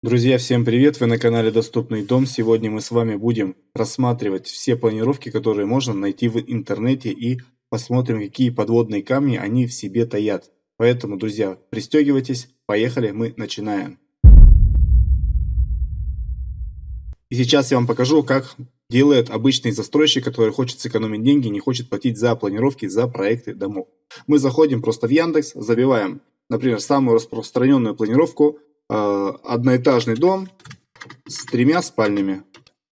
Друзья, всем привет! Вы на канале Доступный дом. Сегодня мы с вами будем рассматривать все планировки, которые можно найти в интернете и посмотрим, какие подводные камни они в себе таят. Поэтому, друзья, пристегивайтесь, поехали, мы начинаем. И сейчас я вам покажу, как делает обычный застройщик, который хочет сэкономить деньги, не хочет платить за планировки, за проекты домов. Мы заходим просто в Яндекс, забиваем, например, самую распространенную планировку одноэтажный дом с тремя спальнями.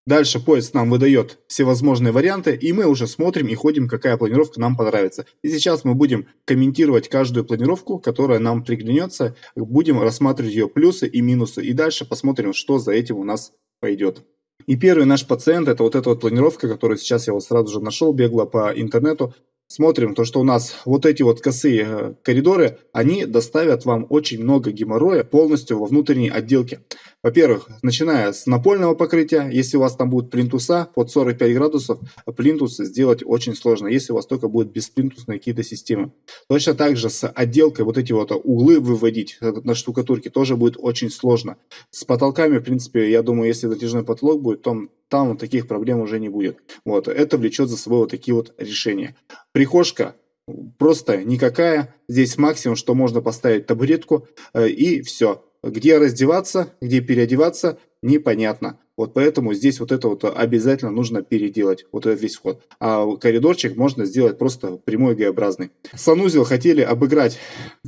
Дальше поиск нам выдает всевозможные варианты, и мы уже смотрим и ходим, какая планировка нам понравится. И сейчас мы будем комментировать каждую планировку, которая нам приглянется, будем рассматривать ее плюсы и минусы, и дальше посмотрим, что за этим у нас пойдет. И первый наш пациент, это вот эта вот планировка, которую сейчас я вот сразу же нашел, бегло по интернету смотрим, то что у нас вот эти вот косые э, коридоры, они доставят вам очень много геморроя полностью во внутренней отделке. Во-первых, начиная с напольного покрытия, если у вас там будут плинтуса под 45 градусов, плинтус сделать очень сложно, если у вас только будут бесплинтусные какие-то системы. Точно так же с отделкой вот эти вот углы выводить на штукатурке тоже будет очень сложно. С потолками, в принципе, я думаю, если затяжной потолок будет, то там таких проблем уже не будет. Вот, это влечет за собой вот такие вот решения. Прихожка просто никакая. Здесь максимум, что можно поставить табуретку э, и все. Где раздеваться, где переодеваться, непонятно. Вот поэтому здесь вот это вот обязательно нужно переделать, вот этот весь вход. А коридорчик можно сделать просто прямой Г-образный. Санузел хотели обыграть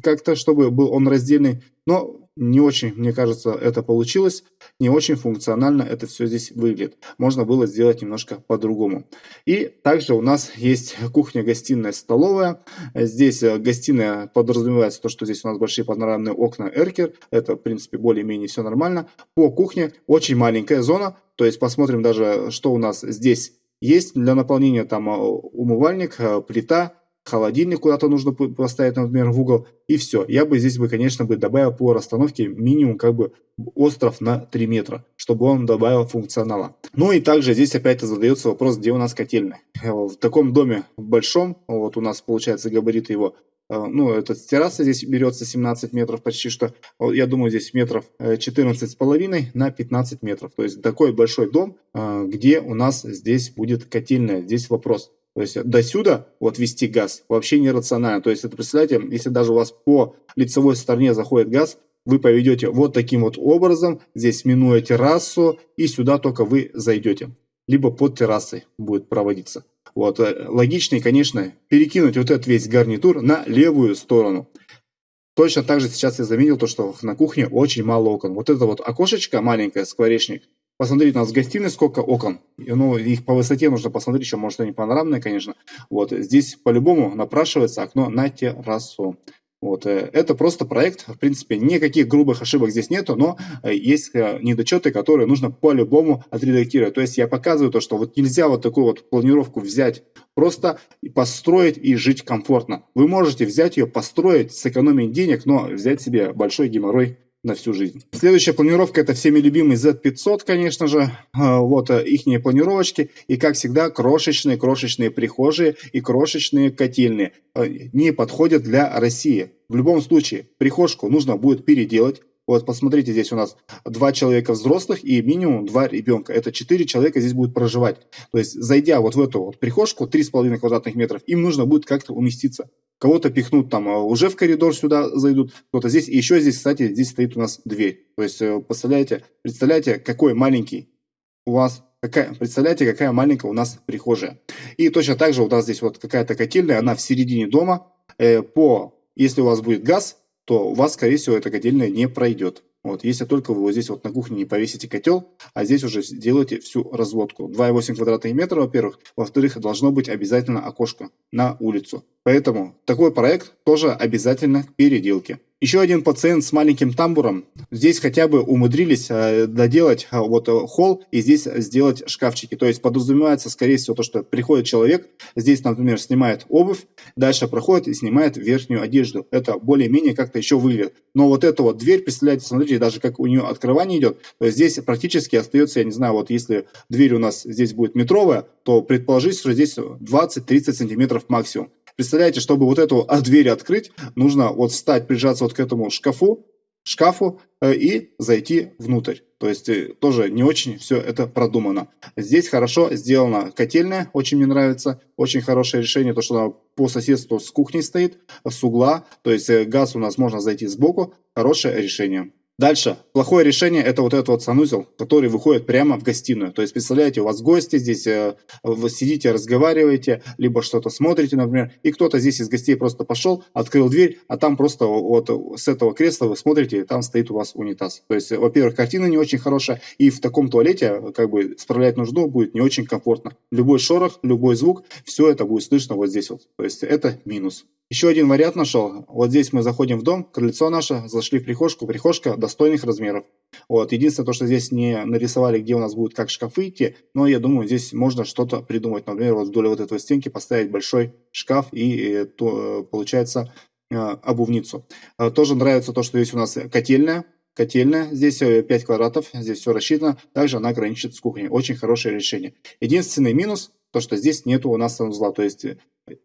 как-то, чтобы был он раздельный, но не очень, мне кажется, это получилось, не очень функционально это все здесь выглядит. Можно было сделать немножко по-другому. И также у нас есть кухня, гостиная, столовая. Здесь э, гостиная подразумевается то, что здесь у нас большие панорамные окна Эркер. Это, в принципе, более-менее все нормально. По кухне очень маленькая зона, то есть посмотрим даже, что у нас здесь есть для наполнения. Там э, умывальник, э, плита, холодильник куда-то нужно поставить, например, в угол, и все. Я бы здесь бы, конечно, бы добавил по расстановке минимум как бы остров на 3 метра, чтобы он добавил функционала. Ну и также здесь опять задается вопрос, где у нас котельная. В таком доме большом, вот у нас получается габариты его э, ну, это терраса здесь берется 17 метров почти что, я думаю, здесь метров 14 э, с половиной на 15 метров. То есть такой большой дом, э, где у нас здесь будет котельная. Здесь вопрос, то есть до сюда вот вести газ вообще нерационально. То есть это представляете, если даже у вас по лицевой стороне заходит газ, вы поведете вот таким вот образом, здесь минуя террасу, и сюда только вы зайдете. Либо под террасой будет проводиться. Вот, э, логичнее, конечно, перекинуть вот этот весь гарнитур на левую сторону. Точно так же сейчас я заметил то, что на кухне очень мало окон. Вот это вот окошечко маленькое, скворечник, Посмотрите, у нас в гостиной сколько окон. Ну, их по высоте нужно посмотреть, еще, может, они панорамные, конечно. Вот, здесь по-любому напрашивается окно на террасу. Вот, э, это просто проект, в принципе, никаких грубых ошибок здесь нету, но э, есть э, недочеты, которые нужно по-любому отредактировать. То есть я показываю то, что вот нельзя вот такую вот планировку взять, просто построить и жить комфортно. Вы можете взять ее, построить, сэкономить денег, но взять себе большой геморрой на всю жизнь. Следующая планировка это всеми любимый Z500, конечно же. А, вот э, их планировочки. И как всегда, крошечные-крошечные прихожие и крошечные котельные э, не подходят для России. В любом случае, прихожку нужно будет переделать. Вот посмотрите, здесь у нас два человека взрослых и минимум два ребенка. Это четыре человека здесь будут проживать. То есть, зайдя вот в эту вот прихожку, 3,5 квадратных метров, им нужно будет как-то уместиться кого-то пихнут там а, уже в коридор сюда зайдут, кто-то здесь. И еще здесь, кстати, здесь стоит у нас дверь. То есть, э, представляете, представляете, какой маленький у вас, какая, представляете, какая маленькая у нас прихожая. И точно так же у нас здесь вот какая-то котельная, она в середине дома. Э, по, если у вас будет газ, то у вас, скорее всего, эта котельная не пройдет. Вот, если только вы вот здесь вот на кухне не повесите котел, а здесь уже делаете всю разводку. 2,8 квадратных метра, во-первых. Во-вторых, должно быть обязательно окошко на улицу. Поэтому такой проект тоже обязательно к переделке. Еще один пациент с маленьким тамбуром. Здесь хотя бы умудрились э, доделать э, вот э, холл и здесь сделать шкафчики. То есть подразумевается, скорее всего, то, что приходит человек, здесь, например, снимает обувь, дальше проходит и снимает верхнюю одежду. Это более-менее как-то еще выглядит. Но вот эта вот дверь, представляете, смотрите, даже как у нее открывание идет, здесь практически остается, я не знаю, вот если дверь у нас здесь будет метровая, то предположить, что здесь 20-30 сантиметров максимум. Представляете, чтобы вот эту дверь открыть, нужно вот встать, прижаться вот к этому шкафу, шкафу э, и зайти внутрь. То есть э, тоже не очень все это продумано. Здесь хорошо сделана котельная, очень мне нравится. Очень хорошее решение, то что она по соседству с кухней стоит, с угла. То есть э, газ у нас можно зайти сбоку. Хорошее решение. Дальше. Плохое решение это вот этот вот санузел, который выходит прямо в гостиную. То есть, представляете, у вас гости здесь, э, вы сидите, разговариваете, либо что-то смотрите, например, и кто-то здесь из гостей просто пошел, открыл дверь, а там просто вот с этого кресла вы смотрите, и там стоит у вас унитаз. То есть, во-первых, картина не очень хорошая, и в таком туалете как бы справлять нужду будет не очень комфортно. Любой шорох, любой звук, все это будет слышно вот здесь вот. То есть, это минус. Еще один вариант нашел. Вот здесь мы заходим в дом, крыльцо наше, зашли в прихожку. Прихожка достойных размеров. Вот. Единственное, то, что здесь не нарисовали, где у нас будет как шкафы идти, но я думаю, здесь можно что-то придумать. Например, вот вдоль вот этой стенки поставить большой шкаф и, и то, получается, э, обувницу. Э, тоже нравится то, что здесь у нас котельная. Котельная, здесь 5 э, квадратов, здесь все рассчитано. Также она граничит с кухней. Очень хорошее решение. Единственный минус, то, что здесь нету у нас санузла. То есть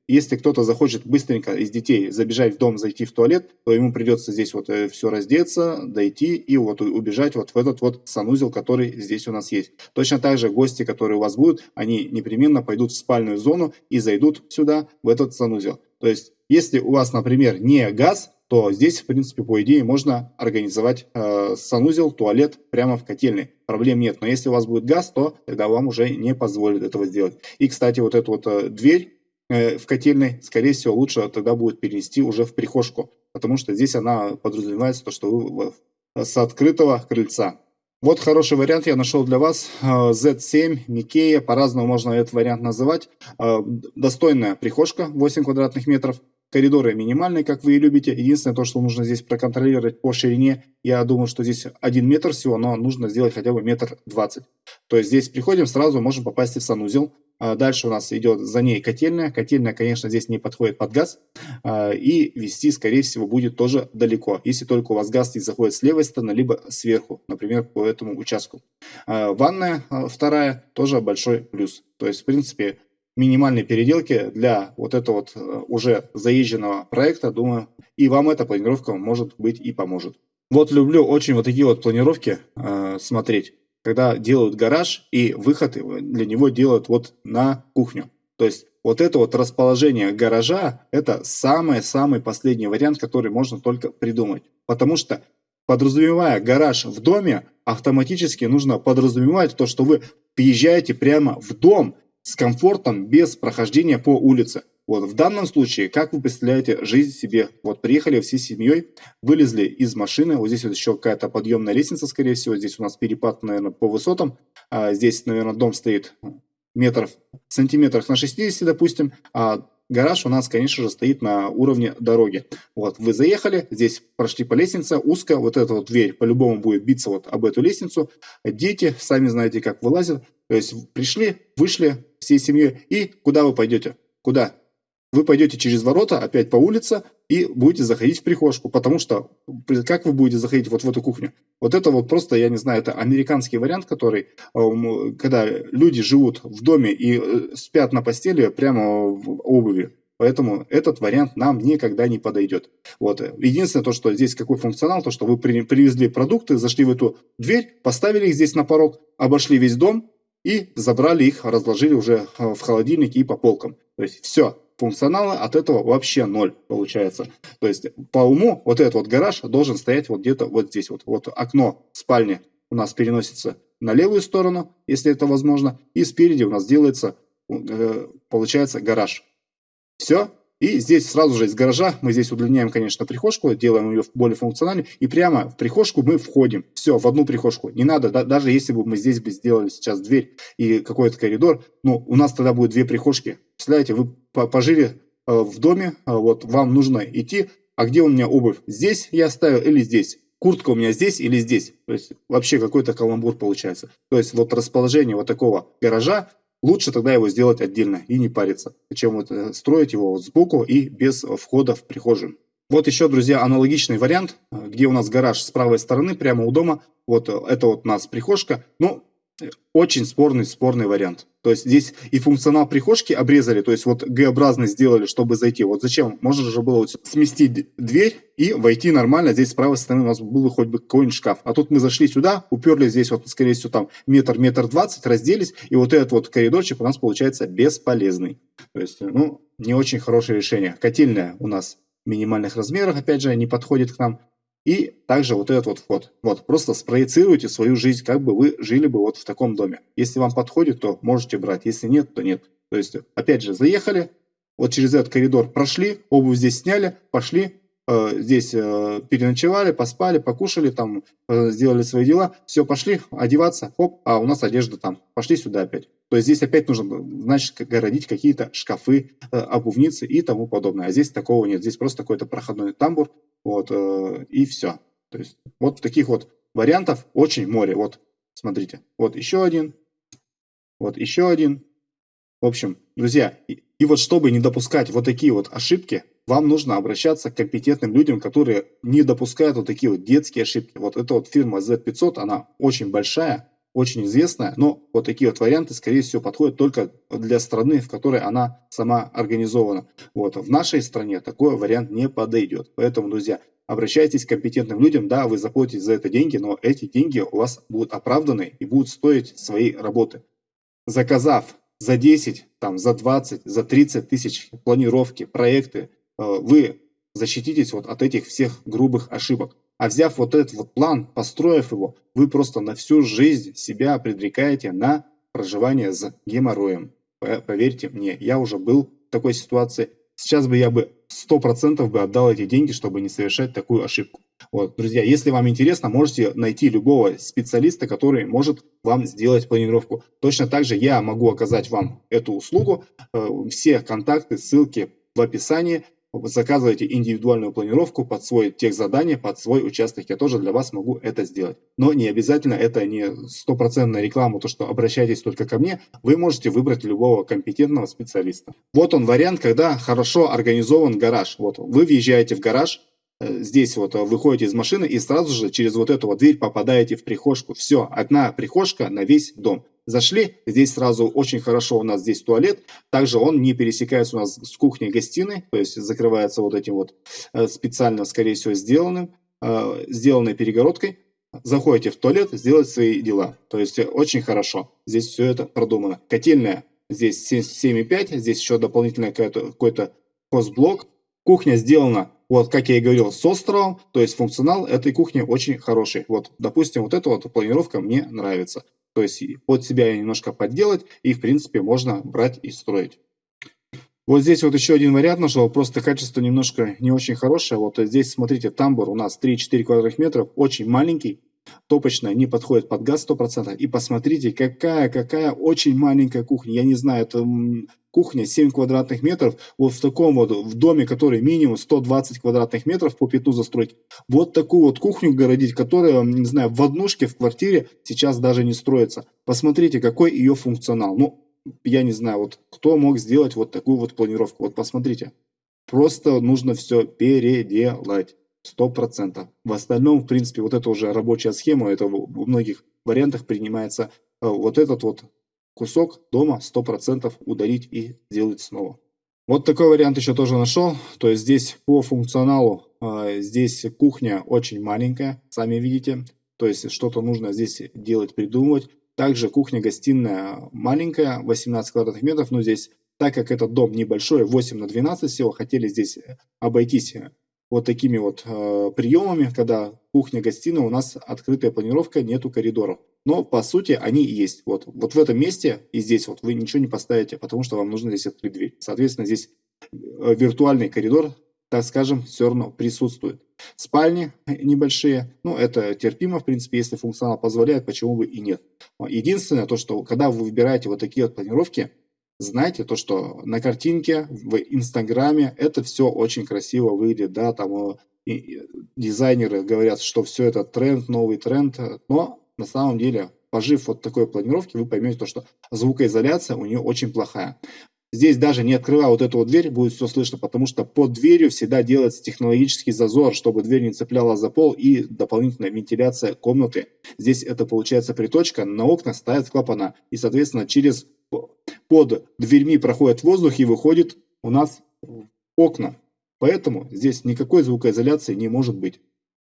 если кто-то захочет быстренько из детей забежать в дом, зайти в туалет, то ему придется здесь вот э, все раздеться, дойти и вот убежать вот в этот вот санузел, который здесь у нас есть. Точно так же гости, которые у вас будут, они непременно пойдут в спальную зону и зайдут сюда, в этот санузел. То есть, если у вас, например, не газ, то здесь, в принципе, по идее, можно организовать э, санузел, туалет прямо в котельной. Проблем нет. Но если у вас будет газ, то тогда вам уже не позволят этого сделать. И, кстати, вот эту вот э, дверь Э, в котельной, скорее всего, лучше тогда будет перенести уже в прихожку, потому что здесь она подразумевается, то, что вы с открытого крыльца. Вот хороший вариант я нашел для вас. Z7, э, Микея, по-разному можно этот вариант называть. Э, достойная прихожка, 8 квадратных метров. Коридоры минимальные, как вы и любите. Единственное, то, что нужно здесь проконтролировать по ширине. Я думаю, что здесь 1 метр всего, но нужно сделать хотя бы метр двадцать. То есть здесь приходим, сразу можем попасть в санузел. А дальше у нас идет за ней котельная. Котельная, конечно, здесь не подходит под газ. А, и вести, скорее всего, будет тоже далеко. Если только у вас газ здесь заходит с левой стороны, либо сверху, например, по этому участку. А, ванная вторая тоже большой плюс. То есть, в принципе, минимальные переделки для вот этого вот уже заезженного проекта, думаю, и вам эта планировка может быть и поможет. Вот люблю очень вот такие вот планировки э, смотреть когда делают гараж и выход для него делают вот на кухню. То есть вот это вот расположение гаража, это самый-самый последний вариант, который можно только придумать. Потому что подразумевая гараж в доме, автоматически нужно подразумевать то, что вы въезжаете прямо в дом с комфортом без прохождения по улице. Вот в данном случае, как вы представляете жизнь себе? Вот приехали всей семьей, вылезли из машины, вот здесь вот еще какая-то подъемная лестница, скорее всего, здесь у нас перепад, наверное, по высотам, а здесь, наверное, дом стоит метров, сантиметрах на 60, допустим, а гараж у нас, конечно же, стоит на уровне дороги. Вот, вы заехали, здесь прошли по лестнице, узко, вот эта вот дверь по-любому будет биться вот об эту лестницу. Дети, сами знаете, как вылазят. То есть пришли, вышли всей семьей, и куда вы пойдете? Куда? Вы пойдете через ворота, опять по улице, и будете заходить в прихожку, потому что как вы будете заходить вот в эту кухню? Вот это вот просто, я не знаю, это американский вариант, который, э, когда люди живут в доме и э, спят на постели прямо в обуви. Поэтому этот вариант нам никогда не подойдет. Вот. Единственное, то, что здесь какой функционал, то, что вы привезли продукты, зашли в эту дверь, поставили их здесь на порог, обошли весь дом и забрали их, разложили уже э, в холодильнике и по полкам. То есть все, функционала от этого вообще ноль получается. То есть по уму вот этот вот гараж должен стоять вот где-то вот здесь вот. Вот окно спальни у нас переносится на левую сторону, если это возможно, и спереди у нас делается, э, получается, гараж. Все, и здесь сразу же из гаража мы здесь удлиняем, конечно, прихожку, делаем ее более функциональной. И прямо в прихожку мы входим. Все, в одну прихожку. Не надо, да, даже если бы мы здесь бы сделали сейчас дверь и какой-то коридор, ну, у нас тогда будет две прихожки. Представляете, вы пожили э, в доме, э, вот вам нужно идти, а где у меня обувь? Здесь я оставил или здесь? Куртка у меня здесь или здесь? То есть вообще какой-то каламбур получается. То есть вот расположение вот такого гаража Лучше тогда его сделать отдельно и не париться, чем вот э, строить его вот сбоку и без входа в прихожую. Вот еще, друзья, аналогичный вариант, где у нас гараж с правой стороны, прямо у дома. Вот э, это вот у нас прихожка. Ну, очень спорный, спорный вариант. То есть здесь и функционал прихожки обрезали, то есть вот Г-образный сделали, чтобы зайти. Вот зачем? Можно же было вот сместить дверь и войти нормально. Здесь с правой стороны у нас был хоть бы какой-нибудь шкаф. А тут мы зашли сюда, уперли здесь вот, скорее всего, там метр, метр двадцать, разделись, и вот этот вот коридорчик у нас получается бесполезный. То есть, ну, не очень хорошее решение. Котельная у нас минимальных размерах, опять же, не подходит к нам. И также вот этот вот вход. Вот, просто спроецируйте свою жизнь, как бы вы жили бы вот в таком доме. Если вам подходит, то можете брать. Если нет, то нет. То есть, опять же, заехали, вот через этот коридор прошли, обувь здесь сняли, пошли, э, здесь э, переночевали, поспали, покушали, там, э, сделали свои дела, все, пошли одеваться, хоп, а у нас одежда там, пошли сюда опять. То есть здесь опять нужно, значит, городить какие-то шкафы, обувницы и тому подобное. А здесь такого нет, здесь просто какой-то проходной тамбур, вот, э, и все. То есть вот таких вот вариантов очень море. Вот, смотрите, вот еще один, вот еще один. В общем, друзья, и, и вот чтобы не допускать вот такие вот ошибки, вам нужно обращаться к компетентным людям, которые не допускают вот такие вот детские ошибки. Вот эта вот фирма Z500, она очень большая, очень известная, но вот такие вот варианты, скорее всего, подходят только для страны, в которой она сама организована. Вот. В нашей стране такой вариант не подойдет. Поэтому, друзья, обращайтесь к компетентным людям, да, вы заплатите за это деньги, но эти деньги у вас будут оправданы и будут стоить своей работы. Заказав за 10, там, за 20, за 30 тысяч планировки, проекты, э, вы защититесь вот от этих всех грубых ошибок. А взяв вот этот вот план, построив его, вы просто на всю жизнь себя предрекаете на проживание с геморроем. Поверьте мне, я уже был в такой ситуации. Сейчас бы я бы 100% бы отдал эти деньги, чтобы не совершать такую ошибку. Вот, друзья, если вам интересно, можете найти любого специалиста, который может вам сделать планировку. Точно так же я могу оказать вам эту услугу. Э, все контакты, ссылки в описании заказываете индивидуальную планировку под свой тех задание, под свой участок. Я тоже для вас могу это сделать. Но не обязательно, это не стопроцентная реклама, то что обращайтесь только ко мне. Вы можете выбрать любого компетентного специалиста. Вот он вариант, когда хорошо организован гараж. Вот вы въезжаете в гараж, здесь вот выходите из машины и сразу же через вот эту вот дверь попадаете в прихожку. Все, одна прихожка на весь дом. Зашли, здесь сразу очень хорошо у нас здесь туалет, также он не пересекается у нас с кухней-гостиной, то есть закрывается вот этим вот э, специально, скорее всего, сделанным, э, сделанной перегородкой. Заходите в туалет, сделать свои дела, то есть очень хорошо, здесь все это продумано. Котельная здесь 7,5, здесь еще дополнительный какой-то хозблок. Кухня сделана, вот как я и говорил, с островом, то есть функционал этой кухни очень хороший. Вот, допустим, вот эта вот планировка мне нравится. То есть под себя немножко подделать и в принципе можно брать и строить. Вот здесь вот еще один вариант нашел, просто качество немножко не очень хорошее. Вот здесь смотрите, тамбур у нас 3-4 квадратных метров, очень маленький, топочная, не подходит под газ 100%. И посмотрите, какая, какая очень маленькая кухня. Я не знаю, это кухня 7 квадратных метров, вот в таком вот, в доме, который минимум 120 квадратных метров по пятну застроить. Вот такую вот кухню городить, которая, не знаю, в однушке в квартире сейчас даже не строится. Посмотрите, какой ее функционал. Ну, я не знаю, вот кто мог сделать вот такую вот планировку. Вот посмотрите. Просто нужно все переделать. Сто процентов. В остальном, в принципе, вот это уже рабочая схема, это в многих вариантах принимается э, вот этот вот кусок дома 100% удалить и сделать снова. Вот такой вариант еще тоже нашел. То есть здесь по функционалу, э, здесь кухня очень маленькая, сами видите. То есть что-то нужно здесь делать, придумывать. Также кухня-гостиная маленькая, 18 квадратных метров, но здесь, так как этот дом небольшой, 8 на 12 всего, хотели здесь обойтись вот такими вот э, приемами, когда кухня-гостиная у нас открытая планировка, нету коридоров. Но по сути они есть. Вот, вот в этом месте и здесь вот вы ничего не поставите, потому что вам нужно здесь открыть дверь. Соответственно, здесь э, виртуальный коридор, так скажем, все равно присутствует. Спальни небольшие, ну это терпимо, в принципе, если функционал позволяет, почему бы и нет. Единственное, то, что когда вы выбираете вот такие вот планировки, знаете, то, что на картинке, в Инстаграме это все очень красиво выглядит, да, там э, и дизайнеры говорят, что все это тренд, новый тренд, но на самом деле, пожив вот такой планировки, вы поймете то, что звукоизоляция у нее очень плохая. Здесь даже не открывая вот эту вот дверь, будет все слышно, потому что под дверью всегда делается технологический зазор, чтобы дверь не цепляла за пол и дополнительная вентиляция комнаты. Здесь это получается приточка, на окна ставят клапана. И, соответственно, через под дверьми проходит воздух и выходит у нас окна. Поэтому здесь никакой звукоизоляции не может быть.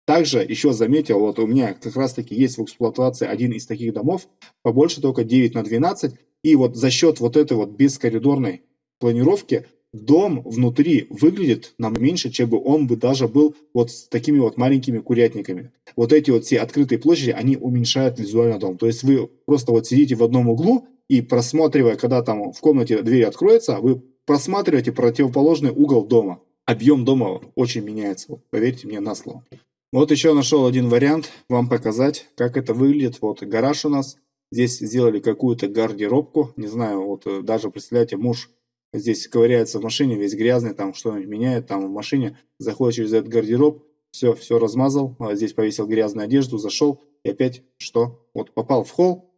Также еще заметил, вот у меня как раз таки есть в эксплуатации один из таких домов, побольше только 9 на 12, и вот за счет вот этой вот бескоридорной планировки дом внутри выглядит нам меньше, чем бы он бы даже был вот с такими вот маленькими курятниками. Вот эти вот все открытые площади, они уменьшают визуально дом. То есть вы просто вот сидите в одном углу и просматривая, когда там в комнате дверь откроется, вы просматриваете противоположный угол дома. Объем дома очень меняется, поверьте мне на слово. Вот еще нашел один вариант вам показать, как это выглядит. Вот гараж у нас Здесь сделали какую-то гардеробку, не знаю, вот э, даже, представляете, муж здесь ковыряется в машине, весь грязный, там что-нибудь меняет, там в машине, заходит через этот гардероб, все, все размазал, а здесь повесил грязную одежду, зашел, и опять что? Вот попал в холл,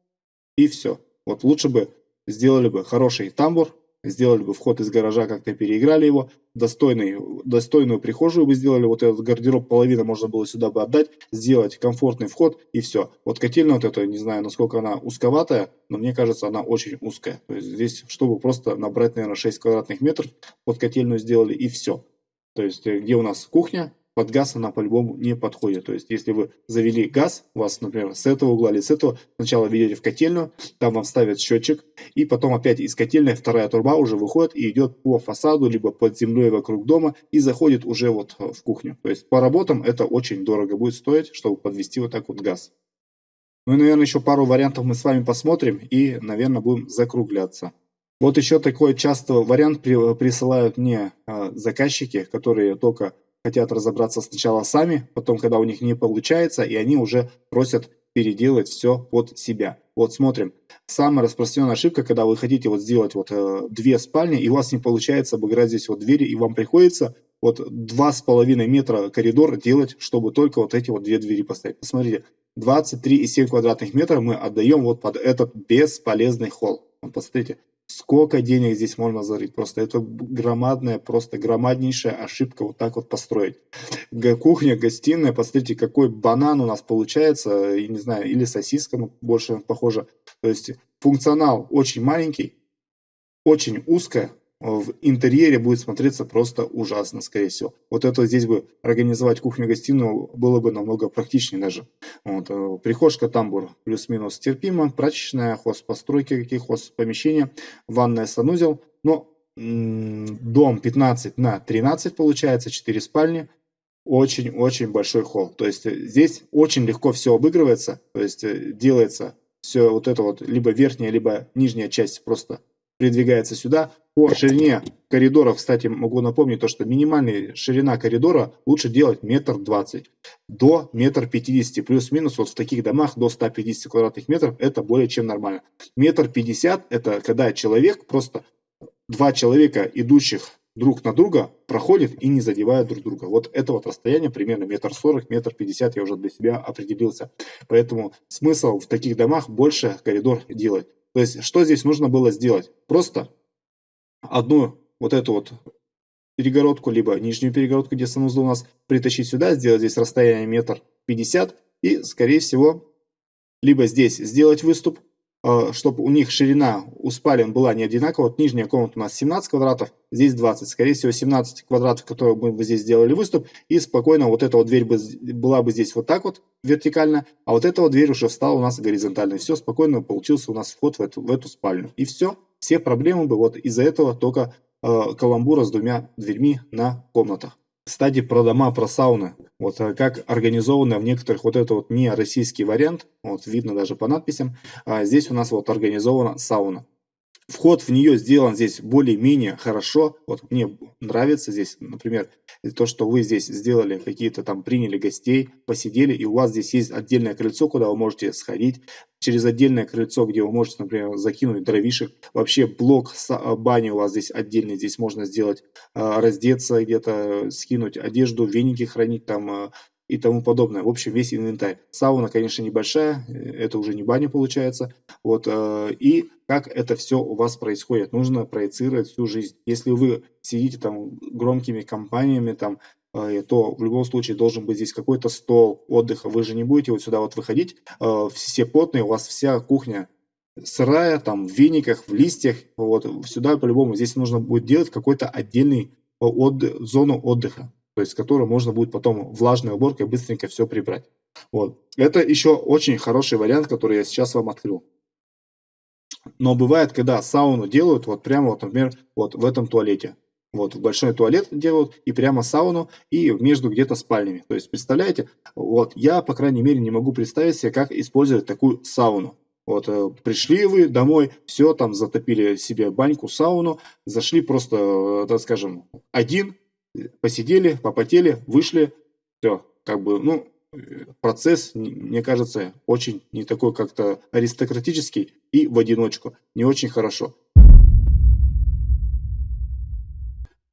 и все. Вот лучше бы сделали бы хороший тамбур, сделали бы вход из гаража, как-то переиграли его, достойный, достойную прихожую бы сделали, вот этот гардероб половина можно было сюда бы отдать, сделать комфортный вход и все. Вот котельная вот эта, не знаю, насколько она узковатая, но мне кажется, она очень узкая. То есть здесь, чтобы просто набрать, наверное, 6 квадратных метров, под котельную сделали и все. То есть, э, где у нас кухня, под газ она по-любому не подходит. То есть, если вы завели газ, у вас, например, с этого угла или с этого, сначала ведете в котельную, там вам ставят счетчик, и потом опять из котельной вторая труба уже выходит и идет по фасаду, либо под землей вокруг дома, и заходит уже вот в кухню. То есть, по работам это очень дорого будет стоить, чтобы подвести вот так вот газ. Ну и, наверное, еще пару вариантов мы с вами посмотрим и, наверное, будем закругляться. Вот еще такой часто вариант присылают мне а, заказчики, которые только хотят разобраться сначала сами, потом, когда у них не получается, и они уже просят переделать все под себя. Вот смотрим. Самая распространенная ошибка, когда вы хотите вот сделать вот э, две спальни, и у вас не получается обыграть здесь вот двери, и вам приходится вот два с половиной метра коридор делать, чтобы только вот эти вот две двери поставить. Посмотрите, 23,7 квадратных метров мы отдаем вот под этот бесполезный холл. Посмотрите, Сколько денег здесь можно зарыть? Просто это громадная, просто громаднейшая ошибка вот так вот построить. Кухня, гостиная, посмотрите, какой банан у нас получается, я не знаю, или сосиска ну, больше похоже. То есть функционал очень маленький, очень узкая, в интерьере будет смотреться просто ужасно, скорее всего. Вот это здесь бы организовать кухню-гостиную было бы намного практичнее даже. Вот, э, прихожка, тамбур плюс-минус терпимо, прачечная, хозпостройки, какие хозпомещения, ванная, санузел. Но дом 15 на 13 получается, 4 спальни, очень-очень большой холл. То есть э, здесь очень легко все обыгрывается, то есть э, делается все вот это вот, либо верхняя, либо нижняя часть просто придвигается сюда. По ширине коридоров, кстати, могу напомнить то, что минимальная ширина коридора лучше делать метр двадцать до метр пятидесяти. Плюс-минус вот в таких домах до 150 квадратных метров это более чем нормально. Метр пятьдесят это когда человек, просто два человека, идущих друг на друга, проходят и не задевают друг друга. Вот это вот расстояние примерно метр сорок, метр пятьдесят я уже для себя определился. Поэтому смысл в таких домах больше коридор делать. То есть, что здесь нужно было сделать? Просто одну вот эту вот перегородку, либо нижнюю перегородку, где санузел у нас, притащить сюда, сделать здесь расстояние метр пятьдесят, и, скорее всего, либо здесь сделать выступ, чтобы у них ширина у спален была не одинаковая. Вот нижняя комната у нас 17 квадратов, здесь 20. Скорее всего 17 квадратов, которые мы бы здесь сделали выступ. И спокойно вот эта вот дверь бы, была бы здесь вот так вот вертикально, а вот эта вот дверь уже встала у нас горизонтально. Все, спокойно получился у нас вход в эту, в эту спальню. И все, все проблемы бы вот из-за этого только э, каламбура с двумя дверьми на комнатах. Кстати, про дома, про сауны. Вот э, как организовано в некоторых вот это вот не российский вариант, вот видно даже по надписям, а здесь у нас вот организована сауна. Вход в нее сделан здесь более-менее хорошо. Вот мне нравится здесь, например, то, что вы здесь сделали какие-то там, приняли гостей, посидели, и у вас здесь есть отдельное крыльцо, куда вы можете сходить, через отдельное крыльцо, где вы можете, например, закинуть дровишек. Вообще блок а, бани у вас здесь отдельный, здесь можно сделать, а, раздеться где-то, скинуть одежду, веники хранить там, а, и тому подобное. В общем, весь инвентарь. Сауна, конечно, небольшая, это уже не баня получается. Вот, и как это все у вас происходит. Нужно проецировать всю жизнь. Если вы сидите там громкими компаниями, там, то в любом случае должен быть здесь какой-то стол отдыха. Вы же не будете вот сюда вот выходить, все потные, у вас вся кухня сырая, там, в вениках, в листьях, вот, сюда по-любому, здесь нужно будет делать какой-то отдельный отдых, зону отдыха, то есть, которую можно будет потом влажной уборкой быстренько все прибрать. Вот. Это еще очень хороший вариант, который я сейчас вам открыл. Но бывает, когда сауну делают, вот прямо, вот, например, вот в этом туалете. Вот, в большой туалет делают, и прямо сауну, и между где-то спальнями. То есть, представляете, вот, я, по крайней мере, не могу представить себе, как использовать такую сауну. Вот, э, пришли вы домой, все, там затопили себе баньку, сауну, зашли просто, э, так скажем, один, посидели, попотели, вышли, все, как бы, ну, процесс, мне кажется, очень не такой как-то аристократический и в одиночку, не очень хорошо.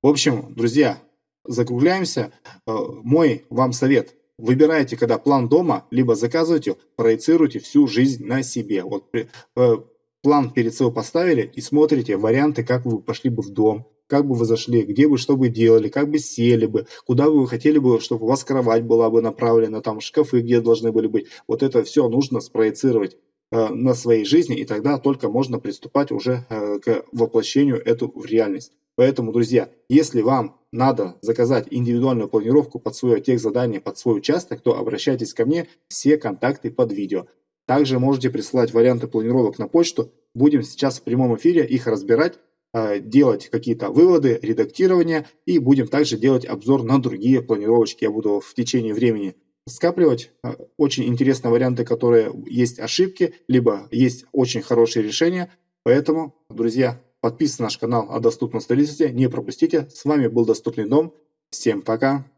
В общем, друзья, закругляемся. Э, мой вам совет – Выбирайте, когда план дома, либо заказывайте, проецируйте всю жизнь на себе. Вот э, план перед собой поставили и смотрите варианты, как вы пошли бы в дом, как бы вы зашли, где бы что бы делали, как бы сели бы, куда бы вы хотели бы, чтобы у вас кровать была бы направлена, там шкафы где должны были быть. Вот это все нужно спроецировать э, на своей жизни, и тогда только можно приступать уже э, к воплощению эту в реальность. Поэтому, друзья, если вам надо заказать индивидуальную планировку под свое техзадание, под свой участок, то обращайтесь ко мне, все контакты под видео. Также можете присылать варианты планировок на почту. Будем сейчас в прямом эфире их разбирать, делать какие-то выводы, редактирование и будем также делать обзор на другие планировочки. Я буду в течение времени скапливать э, очень интересные варианты, которые есть ошибки, либо есть очень хорошие решения. Поэтому, друзья, Подписывайтесь на наш канал о доступном строительстве, не пропустите. С вами был Доступный дом. Всем пока.